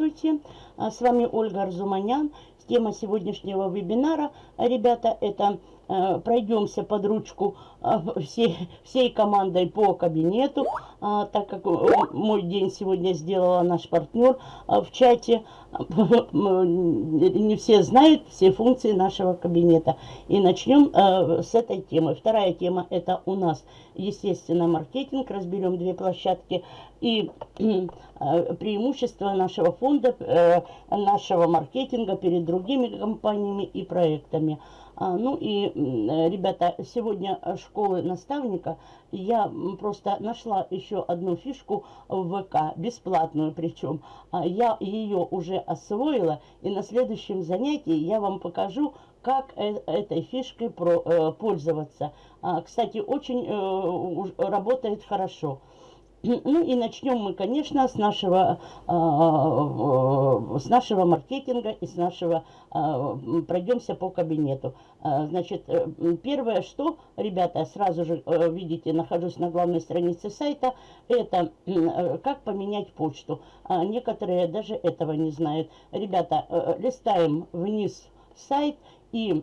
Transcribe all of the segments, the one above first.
Здравствуйте, а, с вами Ольга Арзуманян. Тема сегодняшнего вебинара, ребята, это э, пройдемся под ручку э, всей, всей командой по кабинету, э, так как мой день сегодня сделала наш партнер в чате. Не все знают все функции нашего кабинета. И начнем с этой темы. Вторая тема это у нас, естественно, маркетинг. Разберем две площадки и преимущества нашего фонда, нашего маркетинга перед другими компаниями и проектами. А, ну и, ребята, сегодня школы наставника я просто нашла еще одну фишку в ВК, бесплатную причем. А, я ее уже освоила, и на следующем занятии я вам покажу, как э, этой фишкой э, пользоваться. А, кстати, очень э, работает хорошо. Ну и начнем мы, конечно, с нашего, э, с нашего маркетинга и с нашего, э, пройдемся по кабинету. Э, значит, первое, что, ребята, сразу же, видите, нахожусь на главной странице сайта, это как поменять почту. Некоторые даже этого не знают. Ребята, листаем вниз сайт и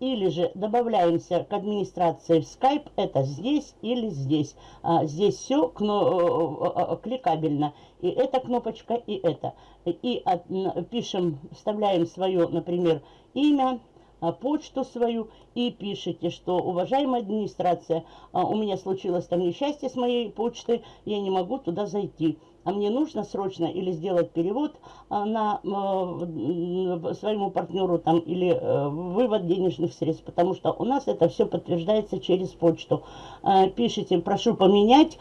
или же добавляемся к администрации в Skype, это здесь или здесь. А, здесь все кно э, э, э, кликабельно. И эта кнопочка, и это. И от, пишем, вставляем свое, например, имя, а, почту свою и пишите, что, уважаемая администрация, а, у меня случилось там несчастье с моей почтой, я не могу туда зайти а мне нужно срочно или сделать перевод а, на э, своему партнеру там или э, вывод денежных средств, потому что у нас это все подтверждается через почту. Э, пишите, прошу поменять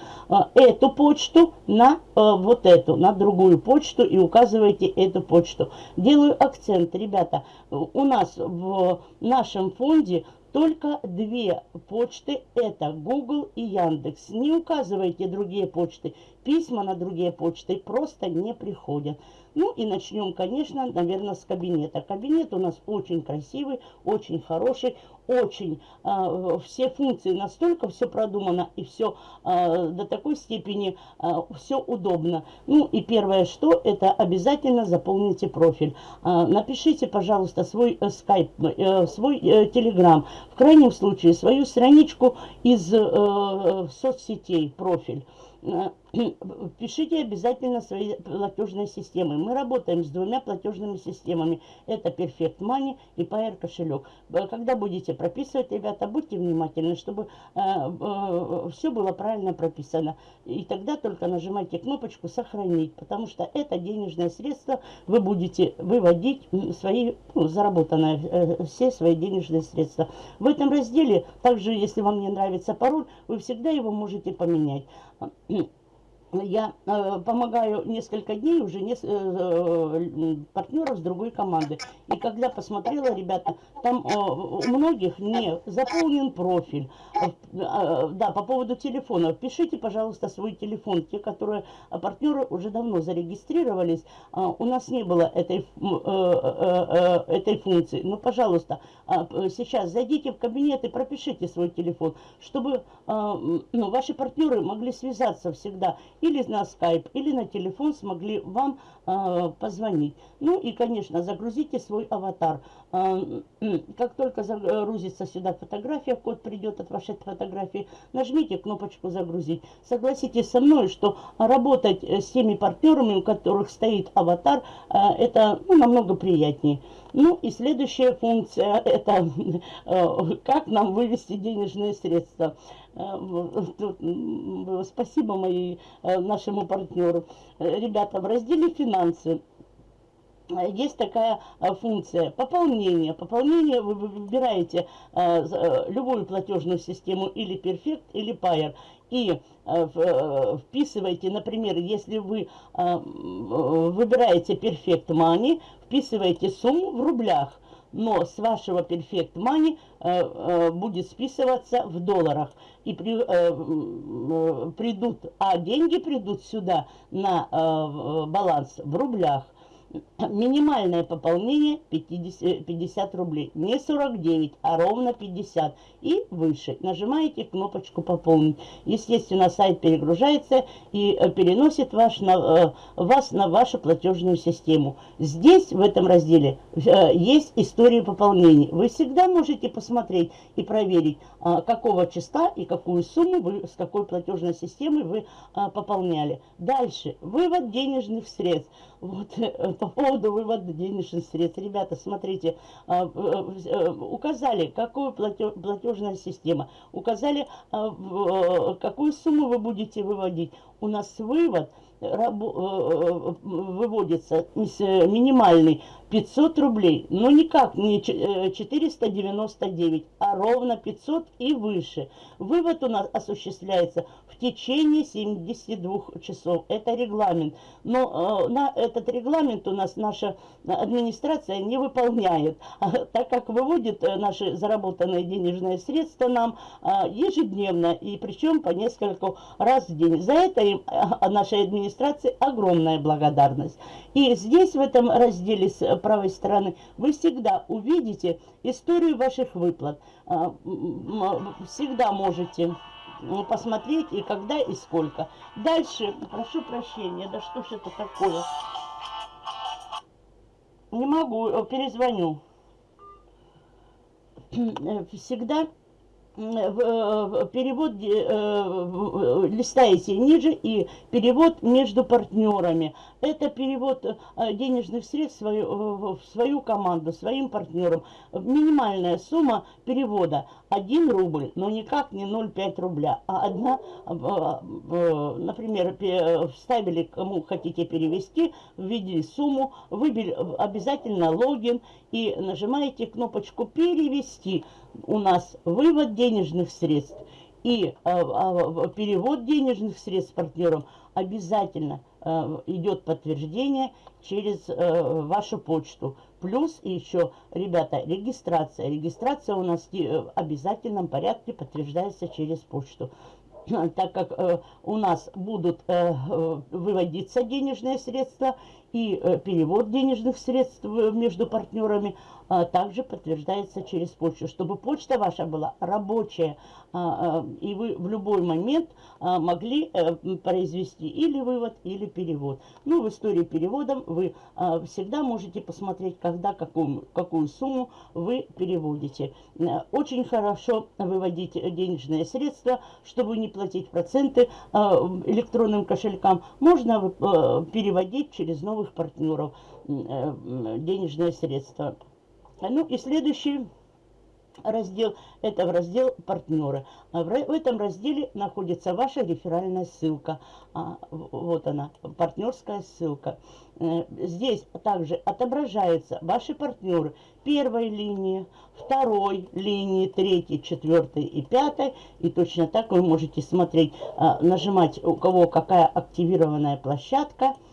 эту почту на вот эту, на другую почту и указывайте эту почту. Делаю акцент, ребята, у нас в нашем фонде только две почты, это Google и Яндекс. Не указывайте другие почты. Письма на другие почты просто не приходят. Ну и начнем, конечно, наверное, с кабинета. Кабинет у нас очень красивый, очень хороший, очень э, все функции настолько все продумано и все э, до такой степени э, все удобно. Ну и первое, что это обязательно заполните профиль. Э, напишите, пожалуйста, свой э, скайп, э, свой э, в крайнем случае свою страничку из э, соцсетей, профиль. Э, пишите обязательно свои платежные системы. Мы работаем с двумя платежными системами. Это Perfect Money и Pair кошелек. Э, когда будете прописывать, ребята, будьте внимательны, чтобы э, э, все было правильно прописано. И тогда только нажимайте кнопочку «Сохранить», потому что это денежное средство вы будете выводить свои, ну, заработанные, э, все свои денежные средства. В этом разделе, также, если вам не нравится пароль, вы всегда его можете поменять я э, помогаю несколько дней уже не, э, э, партнеров с другой команды. И когда посмотрела, ребята, там э, у многих не заполнен профиль. Э, э, да, по поводу телефона. Пишите, пожалуйста, свой телефон. Те, которые э, партнеры уже давно зарегистрировались, э, у нас не было этой, э, э, э, этой функции. Но, пожалуйста, э, сейчас зайдите в кабинет и пропишите свой телефон, чтобы э, ну, ваши партнеры могли связаться всегда или на скайп, или на телефон смогли вам позвонить. Ну и, конечно, загрузите свой аватар. Э, как только загрузится сюда фотография, код придет от вашей фотографии, нажмите кнопочку «Загрузить». Согласитесь со мной, что работать с теми партнерами, у которых стоит аватар, э, это ну, намного приятнее. Ну и следующая функция – это э, как нам вывести денежные средства. Э, спасибо моей, э, нашему партнеру. Ребята, в разделе «Финансы» есть такая функция пополнения. Пополнение вы выбираете любую платежную систему или Perfect, или Payer. И вписываете, например, если вы выбираете Perfect Money, вписываете сумму в рублях но с вашего Perfect Money э, э, будет списываться в долларах. И при, э, придут, а деньги придут сюда на баланс в рублях. Минимальное пополнение 50, 50 рублей. Не 49, а ровно 50 и выше. Нажимаете кнопочку «Пополнить». Естественно, сайт перегружается и э, переносит ваш, на, э, вас на вашу платежную систему. Здесь, в этом разделе, э, есть история пополнений. Вы всегда можете посмотреть и проверить, какого числа и какую сумму вы, с какой платежной системы вы пополняли. Дальше. Вывод денежных средств. Вот по поводу вывода денежных средств. Ребята, смотрите, указали, какую платежная система, указали, какую сумму вы будете выводить. У нас вывод выводится минимальный 500 рублей, но никак не 499, э, а ровно 500 и выше. Вывод у нас осуществляется в течение 72 часов. Это регламент. Но э, на этот регламент у нас наша администрация не выполняет, так как выводит э, наши заработанные денежные средства нам ежедневно, и причем по несколько раз в день. За это им, нашей администрации огромная благодарность. И здесь в этом разделе правой стороны, вы всегда увидите историю ваших выплат. А, всегда можете посмотреть и когда и сколько. Дальше, прошу прощения, да что ж это такое? Не могу, э, перезвоню. Всегда Э, перевод э, листаете ниже и перевод между партнерами. Это перевод э, денежных средств в свою, в свою команду, своим партнерам. Минимальная сумма перевода 1 рубль, но никак не 0,5 рубля, а одна, например, вставили, кому хотите перевести, ввели сумму, выбили обязательно логин и нажимаете кнопочку «Перевести» у нас вывод денежных средств и а, а, перевод денежных средств партнерам обязательно а, идет подтверждение через а, вашу почту. Плюс еще, ребята, регистрация. Регистрация у нас в обязательном порядке подтверждается через почту так как э, у нас будут э, э, выводиться денежные средства и э, перевод денежных средств между партнерами также подтверждается через почту, чтобы почта ваша была рабочая, а, а, и вы в любой момент могли э, произвести или вывод, или перевод. Ну, в истории переводом вы всегда можете посмотреть, когда, какую, какую сумму вы переводите. Э, очень хорошо выводить денежные средства, чтобы не платить проценты электронным кошелькам. Можно э, переводить через новых партнеров денежные средства. Ну и следующий раздел, это в раздел партнеры. А в, этом разделе находится ваша реферальная ссылка. А, вот она, партнерская ссылка. Э, здесь также отображаются ваши партнеры первой линии, второй линии, третьей, четвертой и пятой. И точно так вы можете смотреть, а, нажимать, у кого какая активированная площадка –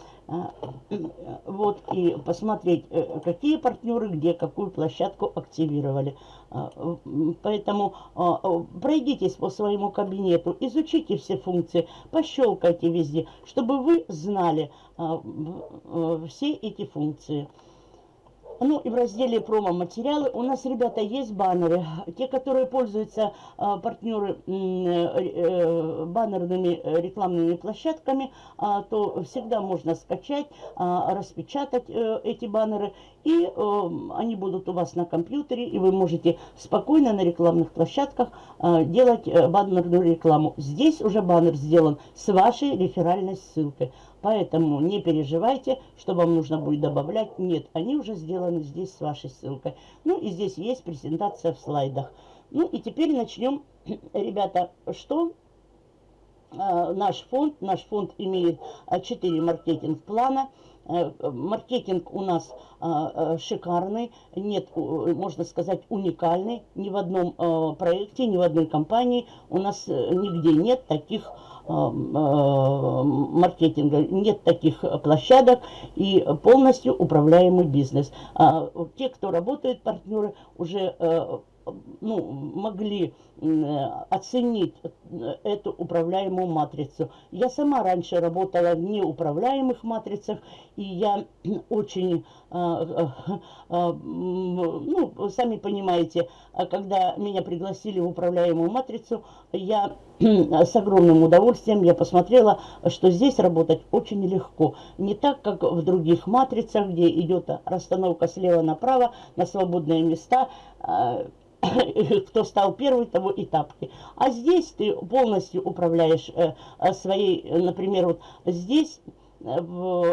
вот, и посмотреть, э, какие партнеры где какую площадку активировали. А, поэтому а, пройдитесь по своему кабинету, изучите все функции, пощелкайте везде, чтобы вы знали все эти функции. Ну и в разделе промо-материалы у нас, ребята, есть баннеры. Те, которые пользуются а, партнеры э, э, баннерными рекламными площадками, а, то всегда можно скачать, а, распечатать э, эти баннеры. И э, они будут у вас на компьютере, и вы можете спокойно на рекламных площадках э, делать э, баннерную рекламу. Здесь уже баннер сделан с вашей реферальной ссылкой. Поэтому не переживайте, что вам нужно будет добавлять. Нет, они уже сделаны здесь с вашей ссылкой. Ну и здесь есть презентация в слайдах. Ну и теперь начнем, ребята, что э, наш фонд. Наш фонд имеет 4 а, маркетинг-плана. Э, маркетинг у нас э, шикарный, нет, можно сказать, уникальный. Ни в одном проекте, ни в одной компании у нас нигде нет таких Э, маркетинга. Нет таких площадок и полностью управляемый бизнес. А те, кто работает, партнеры, уже э, ну, могли оценить эту управляемую матрицу. Я сама раньше работала в неуправляемых матрицах, и я очень, ну, сами понимаете, когда меня пригласили в управляемую матрицу, я с огромным удовольствием я посмотрела, что здесь работать очень легко. Не так, как в других матрицах, где идет расстановка слева направо на свободные места, а, кто стал первый, того и тапки. А здесь ты полностью управляешь э, своей, например, вот здесь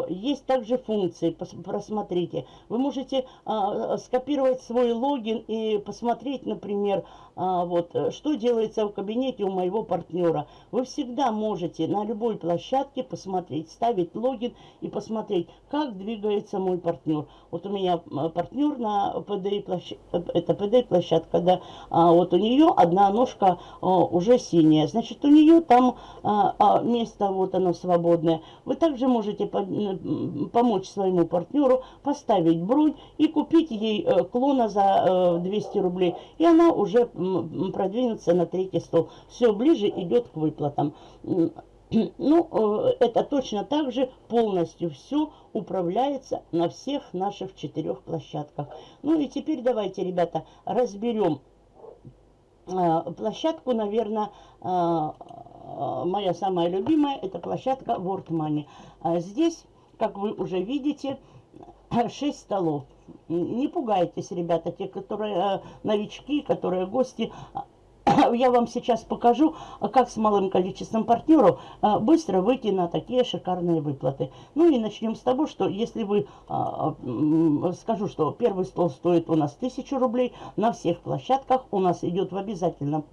есть также функции, просмотрите. Вы можете а, скопировать свой логин и посмотреть, например, вот, что делается в кабинете у моего партнера. Вы всегда можете на любой площадке посмотреть, ставить логин и посмотреть, как двигается мой партнер. Вот у меня партнер на PDI площадке, это PDI площадка, да, а вот у нее одна ножка а, уже синяя, значит, у нее там а, а, место, вот оно свободное. Вы также можете можете помочь своему партнеру поставить бронь и купить ей э, клона за 200 э, рублей. И она уже продвинется на третий стол. Все ближе идет к выплатам. Ну, э, это точно так же полностью все управляется на всех наших четырех площадках. Ну и теперь давайте, ребята, разберем площадку, наверное, Э, моя самая любимая, это площадка World Money. Здесь, как вы уже видите, 6 столов. Не пугайтесь, ребята, те, которые э, новички, которые гости, я вам сейчас покажу, как с малым количеством партнеров а, быстро выйти на такие шикарные выплаты. Ну и начнем с того, что если вы, а, скажу, что первый стол стоит у нас 1000 рублей, на всех площадках у нас идет в обязательном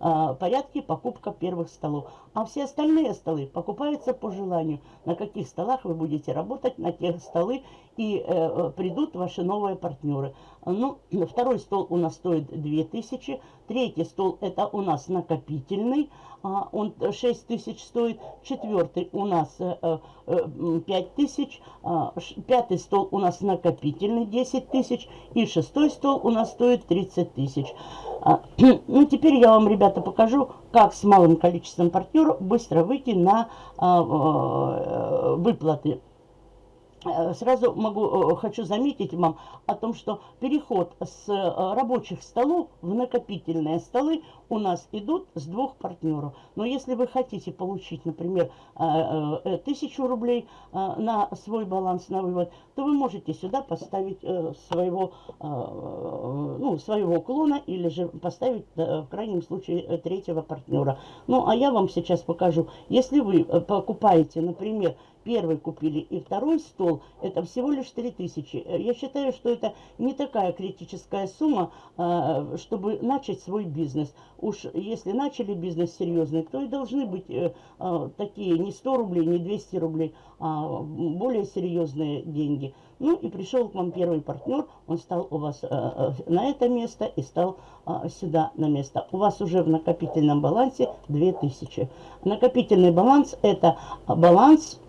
а, порядке покупка первых столов. А все остальные столы покупаются по желанию. На каких столах вы будете работать, на тех столы и э, придут ваши новые партнеры. Ну, второй стол у нас стоит 2000, третий стол это у нас накопительный, а, он 6 тысяч стоит, четвертый у нас э, э, 5 тысяч, а, пятый стол у нас накопительный 10 тысяч и шестой стол у нас стоит 30 тысяч. А, ну, теперь я вам, ребята, покажу, как с малым количеством партнеров быстро выйти на э, выплаты. Э, сразу могу, э, хочу заметить вам о том, что переход с э, рабочих столов в накопительные столы у нас идут с двух партнеров. Но если вы хотите получить, например, тысячу рублей на свой баланс на вывод, то вы можете сюда поставить своего, ну, своего клона или же поставить в крайнем случае третьего партнера. Ну, а я вам сейчас покажу. Если вы покупаете, например, первый купили и второй стол, это всего лишь 3000. Э, я считаю, что это не такая критическая сумма, э, чтобы начать свой бизнес. Уж если начали бизнес серьезный, то и должны быть э, такие не 100 рублей, не 200 рублей, а более серьезные деньги. Ну и пришел к вам первый партнер, он стал у вас на это место и стал сюда на место. У вас уже в накопительном балансе 2000. Накопительный баланс это баланс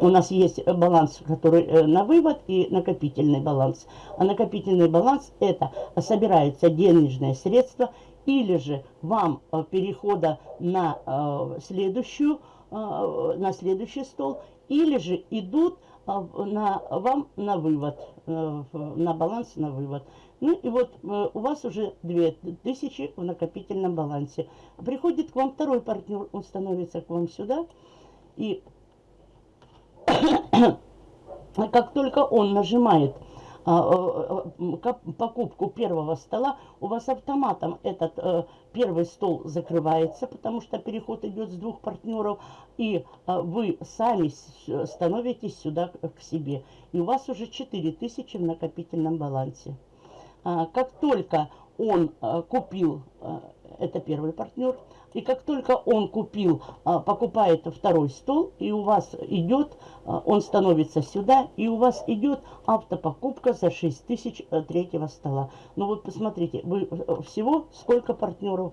у нас есть баланс, который э, на вывод и накопительный баланс. А накопительный баланс это собираются денежные средства или же вам э, перехода на э, следующую, на следующий стол, или же идут на, вам на вывод, на баланс на вывод. Ну и вот у вас уже 2000 в накопительном балансе. Приходит к вам второй партнер, он становится к вам сюда. И как только он нажимает а, э, покупку первого стола, у вас автоматом этот э, первый стол закрывается, потому что переход идет с двух партнеров, и э, вы сами становитесь сюда к себе. И у вас уже 4000 в накопительном балансе. А, как только он купил, это первый партнер, и как только он купил, а, покупает второй стол, и у вас идет, а, он становится сюда, и у вас идет автопокупка за 6 тысяч э, третьего стола. Ну вот посмотрите, вы э, всего сколько партнеров?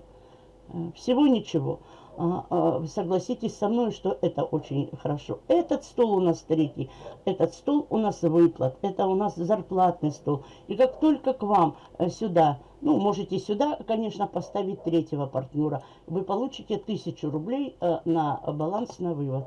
Э, всего ничего. А, согласитесь со мной, что это очень хорошо. Этот стол у нас третий, этот стол у нас выплат, это у нас зарплатный стол. И как только к вам сюда Ну, можете сюда, конечно, поставить третьего партнера. Вы получите 1000 рублей э, на баланс на вывод.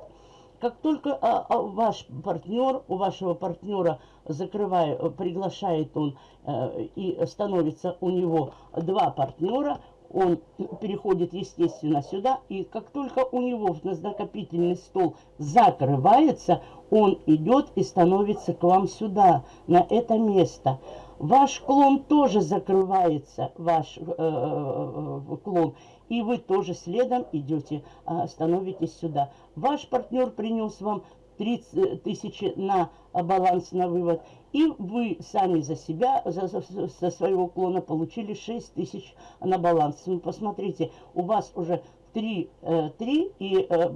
Как только а, а, ваш партнер, у вашего партнера закрывает, приглашает он э, и становится у него два партнера, он переходит, естественно, сюда. И как только у него на накопительный стол закрывается, он идет и становится к вам сюда, на это место. Ваш клон тоже закрывается, ваш э, э, клон, и вы тоже следом идете, э, становитесь сюда. Ваш партнер принес вам 30 тысячи на баланс на вывод, и вы сами за себя, за, за, за своего клона получили 6 тысяч на баланс. Ну, посмотрите, у вас уже 3, 3 э, и, э, э,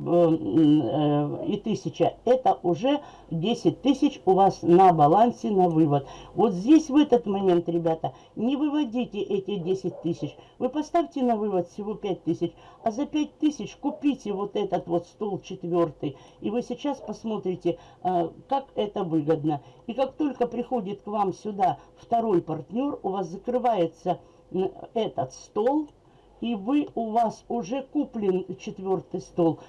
и 1000. Это уже 10 тысяч у вас на балансе на вывод. Вот здесь в этот момент, ребята, не выводите эти 10 тысяч. Вы поставьте на вывод всего 5 тысяч. А за 5 тысяч купите вот этот вот стол четвертый. И вы сейчас посмотрите, как это выгодно. И как только приходит к вам сюда второй партнер, у вас закрывается этот стол, и вы, у вас уже куплен четвертый стол,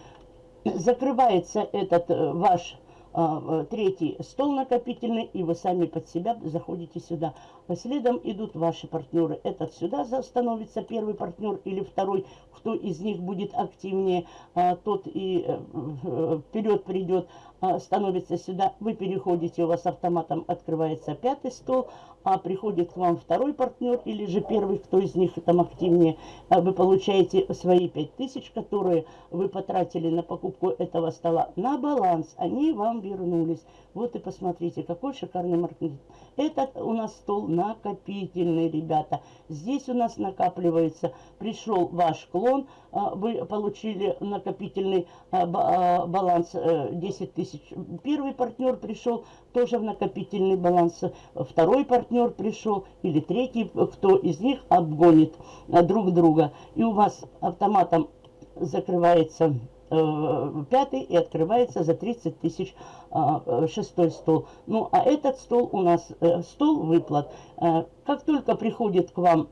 закрывается этот э, ваш а, э, третий стол накопительный, и вы сами под себя заходите сюда. Следом идут ваши партнеры. Этот сюда становится первый партнер или второй, кто из них будет активнее, а, тот и э, вперед придет, становится сюда. Вы переходите, у вас автоматом открывается пятый стол, а приходит к вам второй партнер или же первый, кто из них там активнее, а вы получаете свои 5000, которые вы потратили на покупку этого стола на баланс. Они вам вернулись. Вот и посмотрите, какой шикарный маркетинг. Этот у нас стол накопительный, ребята. Здесь у нас накапливается, пришел ваш клон, а, вы получили накопительный а, баланс 10 э, тысяч. Первый партнер пришел тоже в накопительный баланс. Второй партнер пришел или третий, кто из них обгонит друг друга. И у вас автоматом закрывается пятый и открывается за 30 тысяч э, шестой стол. Ну, а этот стол у нас э, стол выплат. Э, как только приходит к вам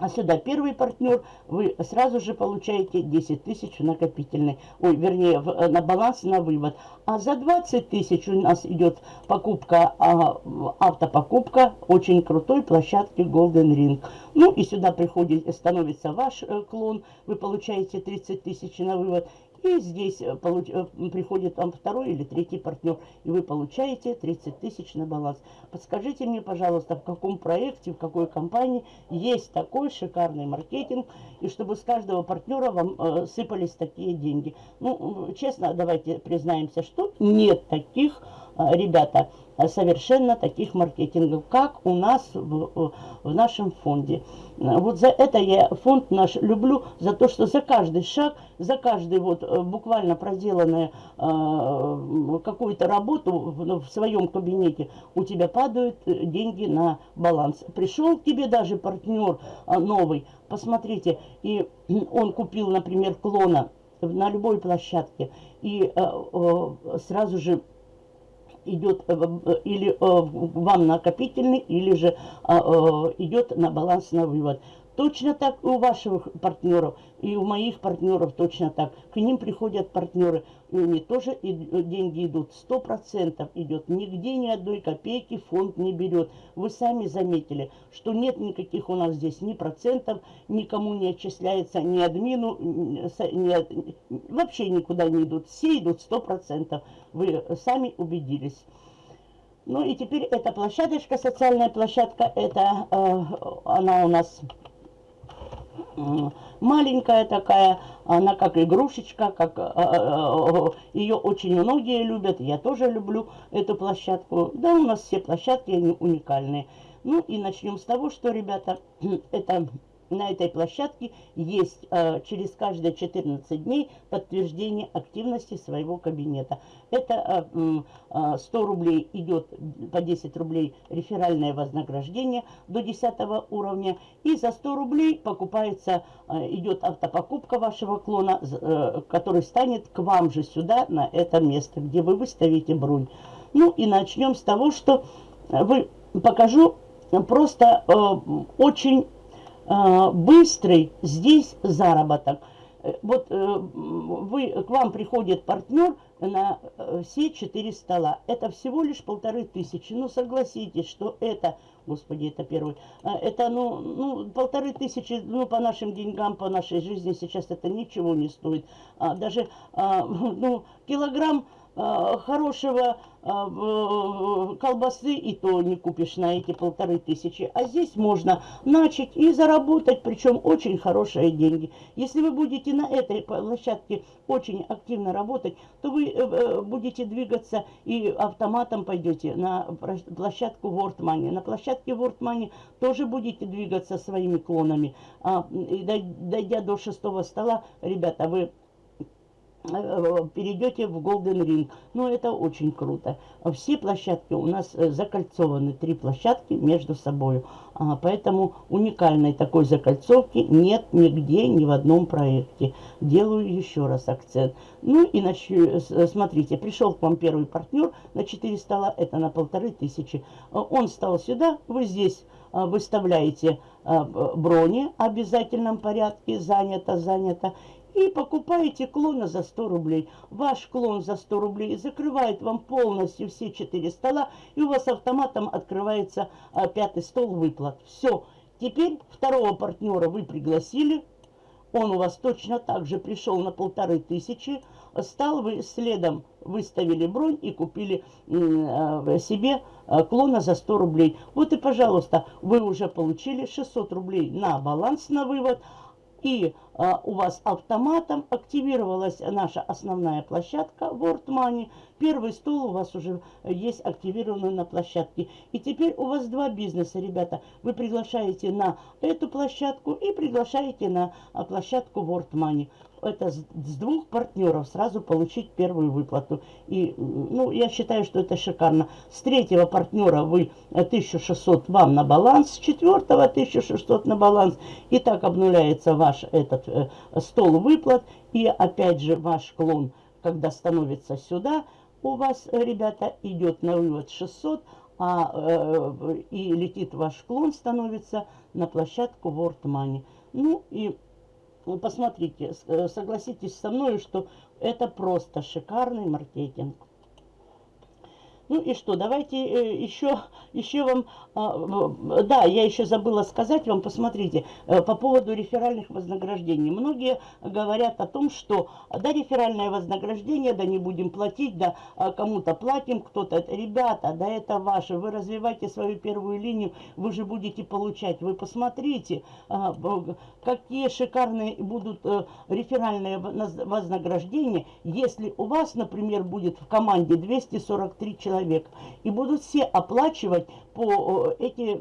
а сюда первый партнер, вы сразу же получаете 10 тысяч в накопительный, ой, вернее, в, э, на баланс, на вывод. А за 20 тысяч у нас идет покупка, а, автопокупка очень крутой площадки Golden Ring. Ну и сюда приходит, становится ваш э, клон, вы получаете 30 тысяч на вывод. И здесь э, получ... Э, приходит вам второй или третий партнер, и вы получаете 30 тысяч на баланс. Подскажите мне, пожалуйста, в каком проекте, в какой компании есть такой шикарный маркетинг, и чтобы с каждого партнера вам э, сыпались такие деньги. Ну, честно, давайте признаемся, что нет таких, ребята, совершенно таких маркетингов, как у нас в, в нашем фонде. Вот за это я фонд наш люблю, за то, что за каждый шаг, за каждый вот э, буквально проделанную э, какую-то работу в, в своем кабинете у тебя падают э, деньги на баланс. Пришел к тебе даже партнер новый, посмотрите, и он купил, например, клона на любой площадке, и э, э, сразу же идет э, э, или э, вам накопительный, или же идет на баланс на вывод. Точно так и у ваших партнеров, и у моих партнеров точно так. К ним приходят партнеры, и у них тоже и деньги идут. Сто процентов идет. Нигде ни одной копейки фонд не берет. Вы сами заметили, что нет никаких у нас здесь ни процентов, никому не отчисляется, ни админу, ни, вообще никуда не идут. Все идут сто процентов. Вы сами убедились. Ну и теперь эта площадочка, социальная площадка, это э, она у нас маленькая такая, она как игрушечка, как э, э, ее очень многие любят, я тоже люблю эту площадку. Да, у нас все площадки, они уникальные. Ну и начнем с того, что, ребята, это на этой площадке есть э, через каждые 14 дней подтверждение активности своего кабинета. Это э, э, 100 рублей идет по 10 рублей реферальное вознаграждение до 10 уровня. И за 100 рублей покупается, э, идет автопокупка вашего клона, э, который станет к вам же сюда, на это место, где вы выставите бронь. Ну и начнем с того, что вы покажу просто э, очень э, быстрый здесь заработок. Э, вот э, вы, к вам приходит партнер на э, все четыре стола. Это всего лишь полторы тысячи. Ну, согласитесь, что это, господи, это первый, это, ну, ну, полторы тысячи, ну, по нашим деньгам, по нашей жизни сейчас это ничего не стоит. А, даже, а, ну, килограмм а, хорошего а, колбасы и то не купишь на эти полторы тысячи. А здесь можно начать и заработать, причем очень хорошие деньги. Если вы будете на этой площадке очень активно работать, то вы э, э, будете двигаться и автоматом пойдете на площадку World Money. На площадке World Money тоже будете двигаться своими клонами. А, дойдя до шестого стола, ребята, вы Э, перейдете в Golden Ring. Ну, это очень круто. Все площадки у нас э, закольцованы, три площадки между собой. А, поэтому уникальной такой закольцовки нет нигде, ни в одном проекте. Делаю еще раз акцент. Ну и начну, смотрите, пришел к вам первый партнер на 4 стола, это на полторы тысячи. Он стал сюда, вы здесь выставляете брони в обязательном порядке, занято, занято и покупаете клона за 100 рублей. Ваш клон за 100 рублей закрывает вам полностью все четыре стола, и у вас автоматом открывается а, пятый стол выплат. Все. Теперь второго партнера вы пригласили, он у вас точно так же пришел на полторы тысячи, стал вы следом, выставили бронь и купили э, себе э, клона за 100 рублей. Вот и, пожалуйста, вы уже получили 600 рублей на баланс на вывод, и а, у вас автоматом активировалась наша основная площадка World Money. Первый стол у вас уже есть активированный на площадке. И теперь у вас два бизнеса, ребята. Вы приглашаете на эту площадку и приглашаете на площадку World Money это с, двух партнеров сразу получить первую выплату. И, ну, я считаю, что это шикарно. С третьего партнера вы 1600 вам на баланс, с четвертого 1600 на баланс. И так обнуляется ваш этот э, стол выплат. И опять же ваш клон, когда становится сюда, у вас, ребята, идет на вывод 600, а, э, и летит ваш клон, становится на площадку World Money. Ну и ну, посмотрите, э, согласитесь со мной, что это просто шикарный маркетинг. Ну и что, давайте э, еще, еще вам, а, да, я еще забыла сказать вам, посмотрите, э, по поводу реферальных вознаграждений. Многие говорят о том, что да, реферальное вознаграждение, да не будем платить, да а, кому-то платим, кто-то, ребята, да это ваше, вы развивайте свою первую линию, вы же будете получать. Вы посмотрите, а, какие шикарные будут э, реферальные вознаграждения, если у вас, например, будет в команде 243 человека, человек. И будут все оплачивать по эти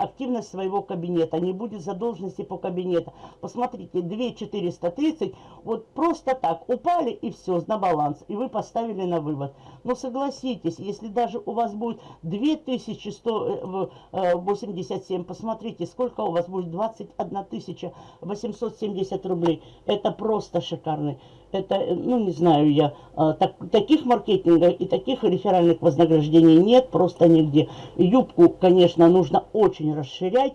активность своего кабинета. Не будет задолженности по кабинету. Посмотрите, 2430 вот просто так упали и все, на баланс. И вы поставили на вывод. Но согласитесь, если даже у вас будет 2187, посмотрите, сколько у вас будет 21 870 рублей. Это просто шикарный это, ну, не знаю я, а, так, таких маркетингов и таких реферальных вознаграждений нет просто нигде. Юбку, конечно, нужно очень расширять,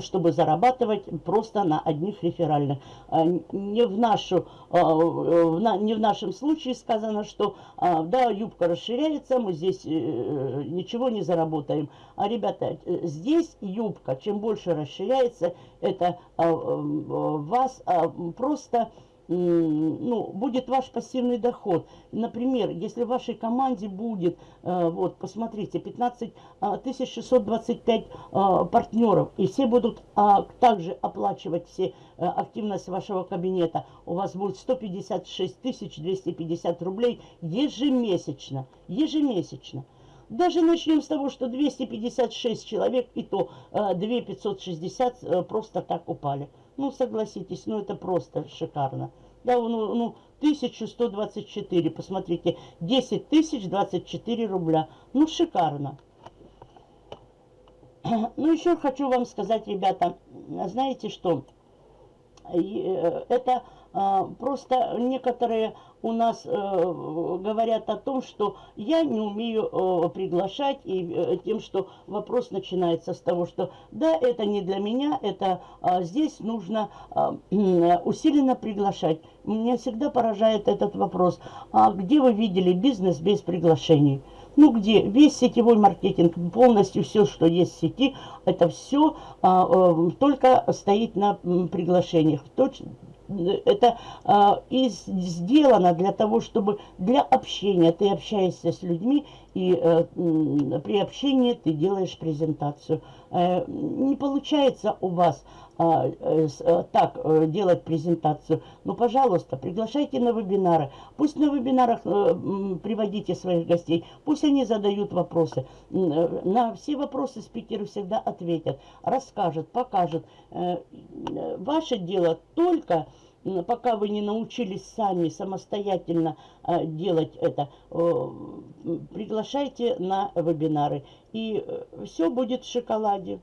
чтобы зарабатывать просто на одних реферальных. А, не в, нашу, а, не в нашем случае сказано, что да, юбка расширяется, мы здесь э, ничего не заработаем. А, ребята, здесь юбка, чем больше расширяется, это вас просто ну, будет ваш пассивный доход. Например, если в вашей команде будет, э, вот, посмотрите, 15 625 э, э, партнеров, и все будут а, также оплачивать все активность вашего кабинета, у вас будет 156 250 рублей ежемесячно, ежемесячно. Даже начнем с того, что 256 человек, и то 2560 просто так упали. Ну, согласитесь, ну это просто шикарно. Да, ну, ну 1124, посмотрите, 10 тысяч 24 рубля. Ну, шикарно. Ну, еще хочу вам сказать, ребята, знаете что, э, это просто некоторые у нас э, говорят о том, что я не умею э, приглашать, и э, тем, что вопрос начинается с того, что да, это не для меня, это а, здесь нужно а, усиленно приглашать. Меня всегда поражает этот вопрос. А где вы видели бизнес без приглашений? Ну где? Весь сетевой маркетинг, полностью все, что есть в сети, это все а, а, только стоит на приглашениях. Точно, это а, и сделано для того, чтобы для общения ты общаешься с людьми, и а, при общении ты делаешь презентацию. А, не получается у вас а, а, так а, делать презентацию, ну, пожалуйста, приглашайте на вебинары. Пусть на вебинарах а, приводите своих гостей, пусть они задают вопросы. На все вопросы спикеры всегда ответят, расскажут, покажут. Ваше дело только пока вы не научились сами самостоятельно э, делать это, э, приглашайте на вебинары. И э, все будет в шоколаде.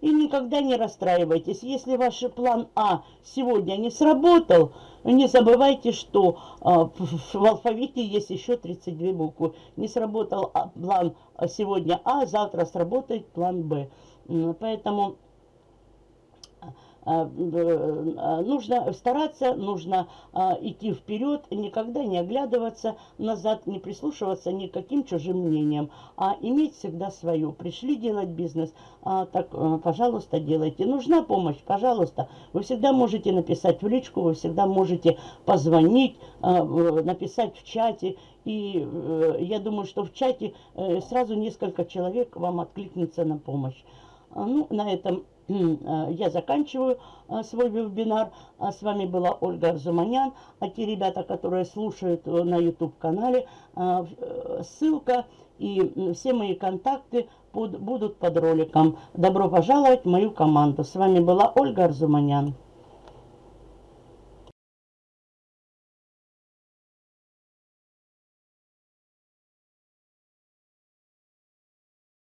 И никогда не расстраивайтесь. Если ваш план А сегодня не сработал, не забывайте, что в алфавите есть еще 32 буквы. Не сработал а, план сегодня А, завтра сработает план Б. Поэтому а, а, нужно стараться, нужно а, идти вперед, никогда не оглядываться назад, не прислушиваться ни к каким чужим мнениям, а иметь всегда свою. Пришли делать бизнес, так, пожалуйста, делайте. Нужна помощь, пожалуйста. Вы всегда можете написать в личку, вы всегда можете позвонить, написать в чате. И э, я думаю, что в чате э, сразу несколько человек вам откликнется на помощь. Ну, на этом Э, я заканчиваю э, свой вебинар. А с вами была Ольга Арзуманян. А те ребята, которые слушают э, на YouTube-канале, ссылка и все мои контакты будут под роликом. Добро пожаловать в мою команду. С вами была Ольга Арзуманян.